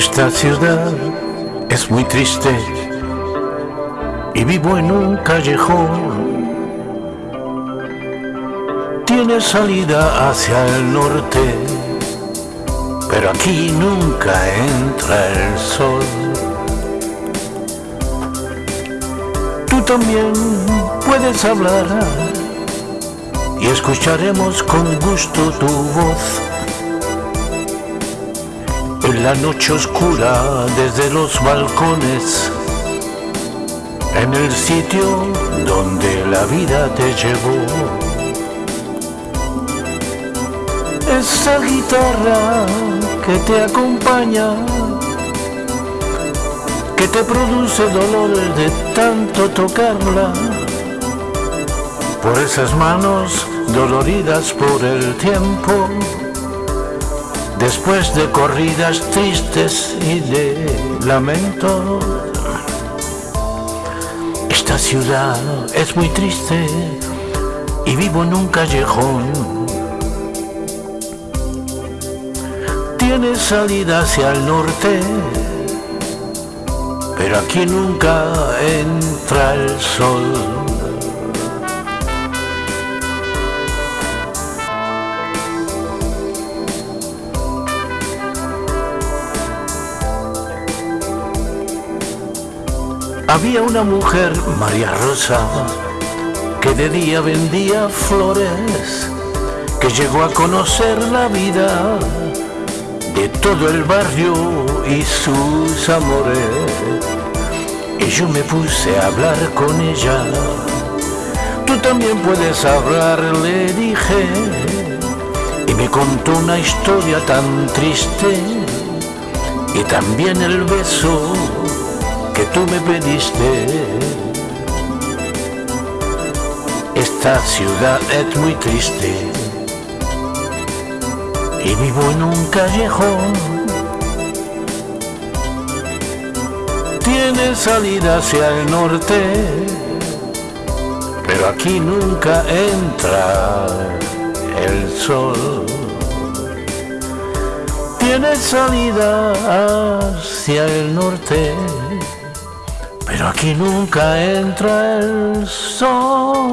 Esta ciudad es muy triste y vivo en un callejón. Tiene salida hacia el norte, pero aquí nunca entra el sol. Tú también puedes hablar y escucharemos con gusto tu voz en la noche oscura desde los balcones, en el sitio donde la vida te llevó. Esa guitarra que te acompaña, que te produce dolor de tanto tocarla, por esas manos doloridas por el tiempo después de corridas tristes y de lamento. Esta ciudad es muy triste y vivo en un callejón. Tiene salida hacia el norte, pero aquí nunca entra el sol. Había una mujer, María Rosa, que de día vendía flores, que llegó a conocer la vida de todo el barrio y sus amores. Y yo me puse a hablar con ella. Tú también puedes hablar, le dije. Y me contó una historia tan triste y también el beso tú me pediste. Esta ciudad es muy triste y vivo en un callejón. Tiene salida hacia el norte, pero aquí nunca entra el sol tiene salida hacia el norte pero aquí nunca entra el sol.